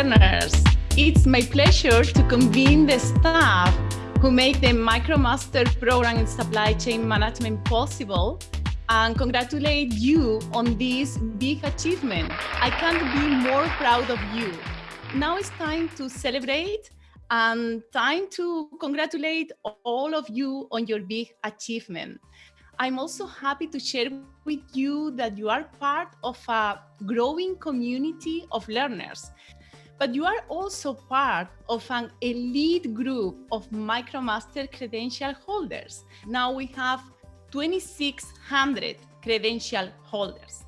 learners. It's my pleasure to convene the staff who make the MicroMaster program in supply chain management possible and congratulate you on this big achievement. I can't be more proud of you. Now it's time to celebrate and time to congratulate all of you on your big achievement. I'm also happy to share with you that you are part of a growing community of learners, but you are also part of an elite group of MicroMaster credential holders. Now we have 2,600 credential holders.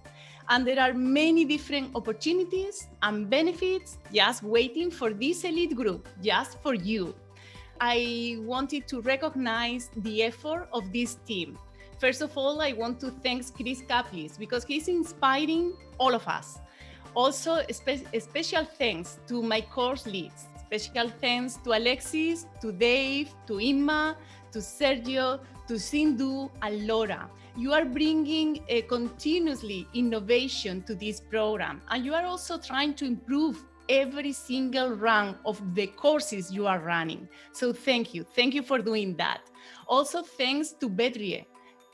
And there are many different opportunities and benefits just waiting for this elite group, just for you. I wanted to recognize the effort of this team First of all, I want to thank Chris Caplice because he's inspiring all of us. Also, spe special thanks to my course leads. Special thanks to Alexis, to Dave, to Inma, to Sergio, to Sindhu, and Laura. You are bringing a continuously innovation to this program, and you are also trying to improve every single run of the courses you are running. So thank you. Thank you for doing that. Also, thanks to Bedrie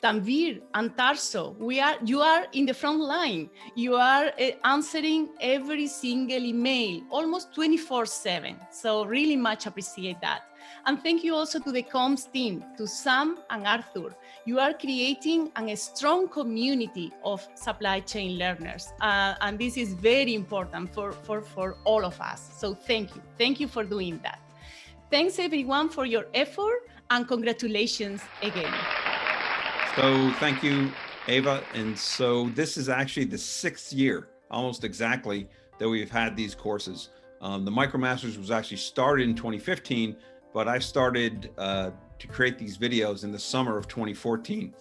Tanvir and Tarso, we are, you are in the front line. You are uh, answering every single email, almost 24 seven. So really much appreciate that. And thank you also to the comms team, to Sam and Arthur. You are creating a strong community of supply chain learners. Uh, and this is very important for, for, for all of us. So thank you. Thank you for doing that. Thanks everyone for your effort and congratulations again. So thank you, Ava. And so this is actually the sixth year, almost exactly, that we've had these courses. Um, the MicroMasters was actually started in 2015, but I started uh, to create these videos in the summer of 2014.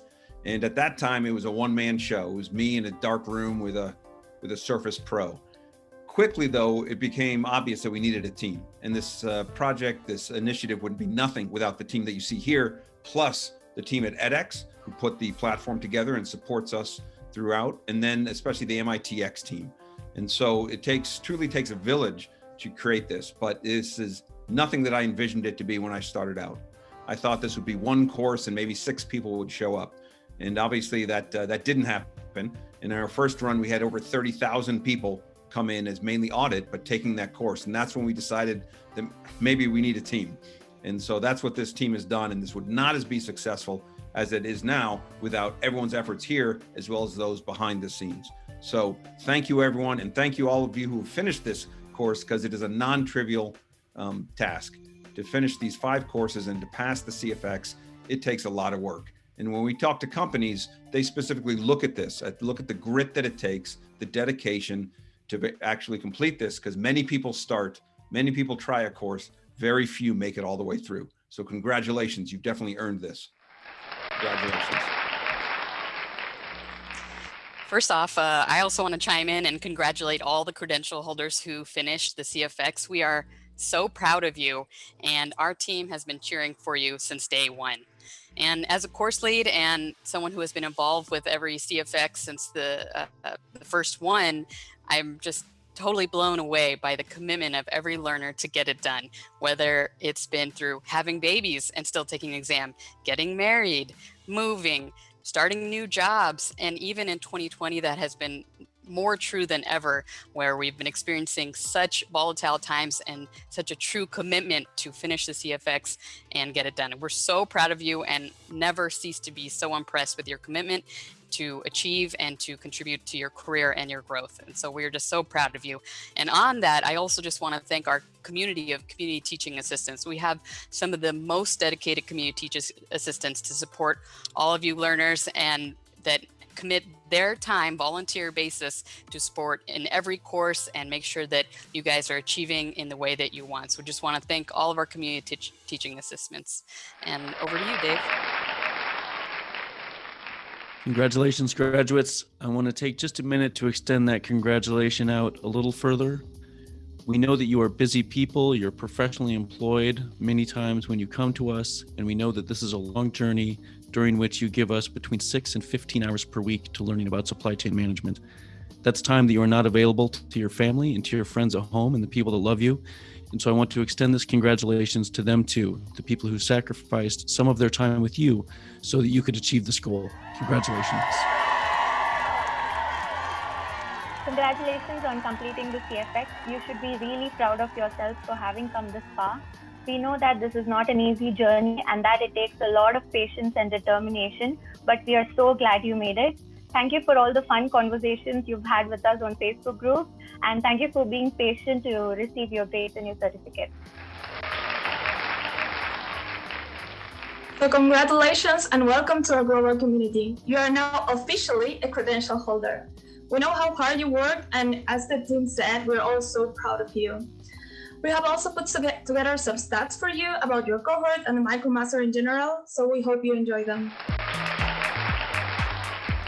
And at that time, it was a one-man show. It was me in a dark room with a with a Surface Pro. Quickly, though, it became obvious that we needed a team. And this uh, project, this initiative wouldn't be nothing without the team that you see here, plus the team at edX, who put the platform together and supports us throughout, and then especially the MITx team. And so it takes truly takes a village to create this, but this is nothing that I envisioned it to be when I started out. I thought this would be one course and maybe six people would show up. And obviously that uh, that didn't happen. In our first run, we had over 30,000 people come in as mainly audit, but taking that course. And that's when we decided that maybe we need a team. And so that's what this team has done. And this would not as be successful as it is now without everyone's efforts here, as well as those behind the scenes. So thank you, everyone. And thank you all of you who finished this course because it is a non-trivial um, task. To finish these five courses and to pass the CFX, it takes a lot of work. And when we talk to companies, they specifically look at this, look at the grit that it takes, the dedication to actually complete this, because many people start, many people try a course, very few make it all the way through. So congratulations, you've definitely earned this. Congratulations. First off, uh, I also want to chime in and congratulate all the credential holders who finished the CFX. We are so proud of you and our team has been cheering for you since day one. And as a course lead and someone who has been involved with every CFX since the, uh, uh, the first one, I'm just totally blown away by the commitment of every learner to get it done, whether it's been through having babies and still taking an exam, getting married, moving, starting new jobs, and even in 2020 that has been more true than ever, where we've been experiencing such volatile times and such a true commitment to finish the CFX and get it done. we're so proud of you and never cease to be so impressed with your commitment to achieve and to contribute to your career and your growth. And so we're just so proud of you. And on that, I also just want to thank our community of community teaching assistants. We have some of the most dedicated community teachers assistants to support all of you learners and that commit their time volunteer basis to support in every course and make sure that you guys are achieving in the way that you want. So just want to thank all of our community teaching assistants and over to you, Dave. Congratulations, graduates. I want to take just a minute to extend that congratulation out a little further. We know that you are busy people, you're professionally employed many times when you come to us, and we know that this is a long journey during which you give us between 6 and 15 hours per week to learning about supply chain management. That's time that you are not available to your family and to your friends at home and the people that love you. And so I want to extend this congratulations to them too, the people who sacrificed some of their time with you so that you could achieve this goal. Congratulations. Congratulations on completing the CFX. You should be really proud of yourself for having come this far. We know that this is not an easy journey and that it takes a lot of patience and determination, but we are so glad you made it. Thank you for all the fun conversations you've had with us on Facebook group, and thank you for being patient to receive your grades and your certificate. So congratulations and welcome to our global community. You are now officially a credential holder. We know how hard you work, and as the team said, we're all so proud of you. We have also put together some stats for you about your cohort and the MicroMaster in general, so we hope you enjoy them.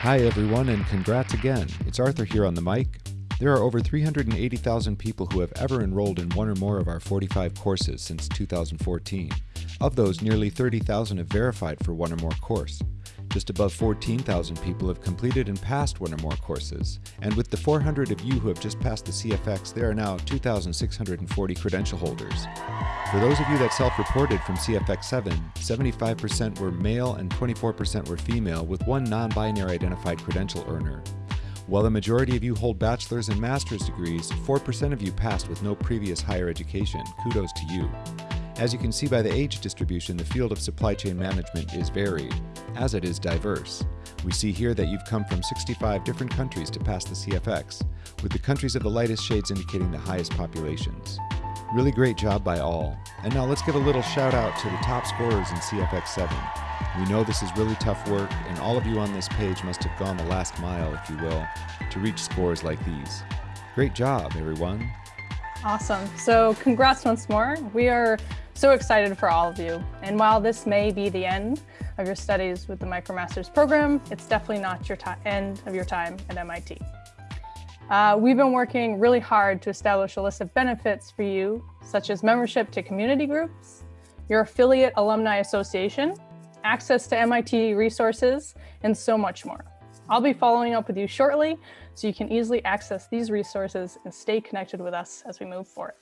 Hi everyone and congrats again. It's Arthur here on the mic. There are over 380,000 people who have ever enrolled in one or more of our 45 courses since 2014. Of those, nearly 30,000 have verified for one or more course. Just above 14,000 people have completed and passed one or more courses, and with the 400 of you who have just passed the CFX, there are now 2,640 credential holders. For those of you that self-reported from CFX 7, 75% were male and 24% were female, with one non-binary identified credential earner. While the majority of you hold bachelor's and master's degrees, 4% of you passed with no previous higher education. Kudos to you. As you can see by the age distribution, the field of supply chain management is varied, as it is diverse. We see here that you've come from 65 different countries to pass the CFX, with the countries of the lightest shades indicating the highest populations. Really great job by all. And now let's give a little shout out to the top scorers in CFX 7. We know this is really tough work, and all of you on this page must have gone the last mile, if you will, to reach scores like these. Great job, everyone. Awesome. So congrats once more. We are so excited for all of you. And while this may be the end of your studies with the MicroMasters program, it's definitely not your end of your time at MIT. Uh, we've been working really hard to establish a list of benefits for you, such as membership to community groups, your affiliate alumni association, access to MIT resources, and so much more. I'll be following up with you shortly so you can easily access these resources and stay connected with us as we move forward.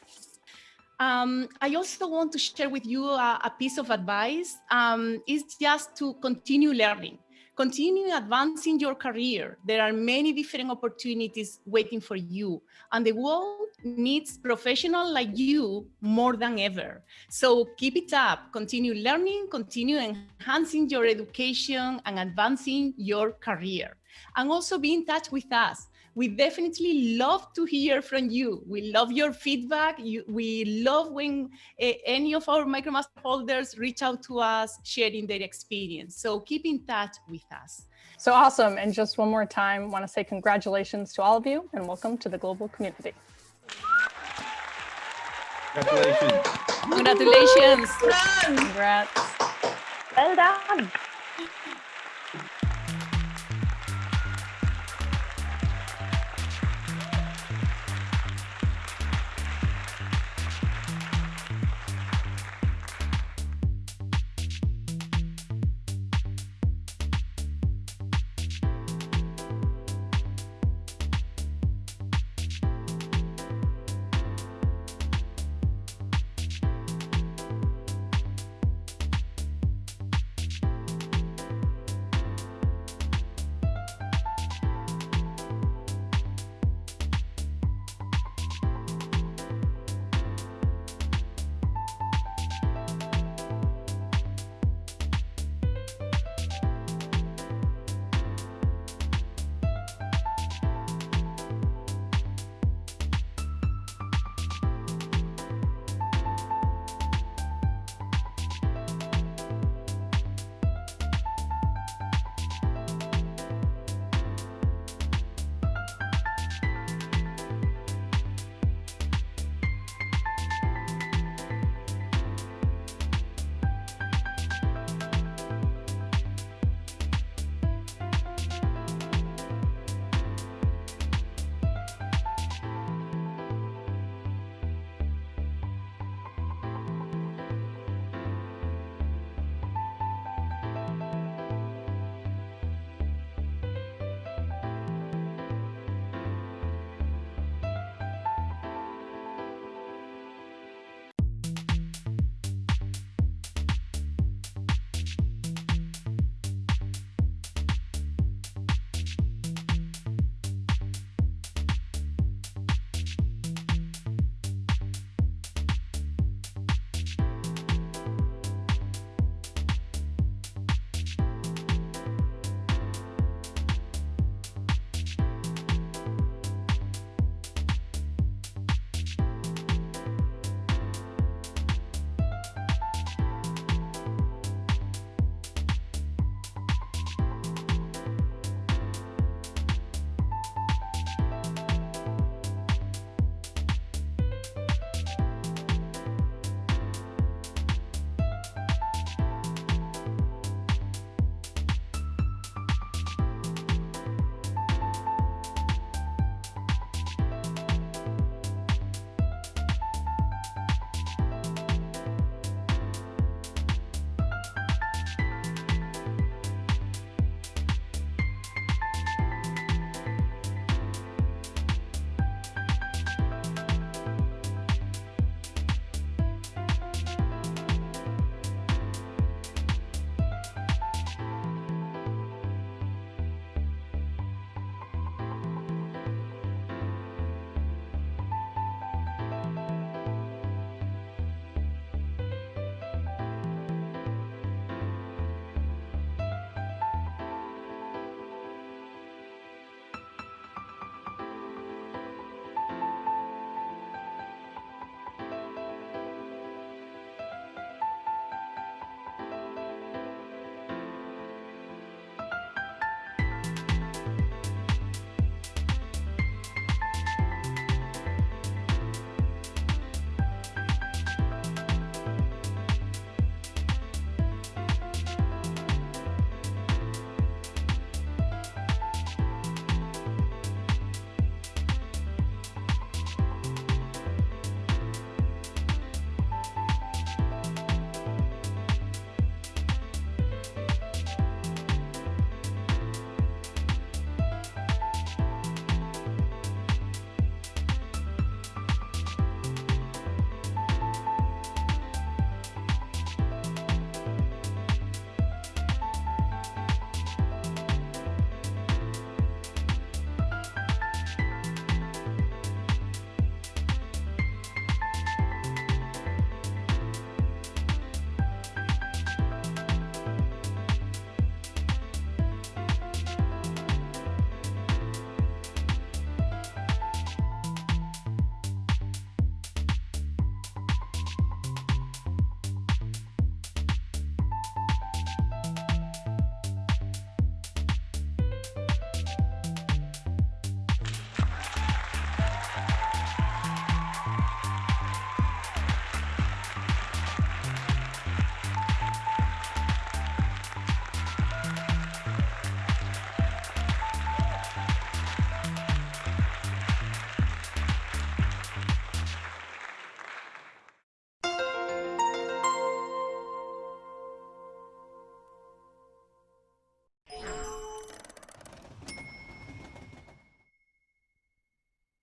Um, I also want to share with you a, a piece of advice. Um, is just to continue learning, continue advancing your career. There are many different opportunities waiting for you and the world needs professionals like you more than ever. So keep it up, continue learning, continue enhancing your education and advancing your career. And also be in touch with us we definitely love to hear from you. We love your feedback. You, we love when uh, any of our MicroMaster holders reach out to us, sharing their experience. So keep in touch with us. So awesome. And just one more time, want to say congratulations to all of you and welcome to the global community. Congratulations. Congratulations. Congrats. Well done.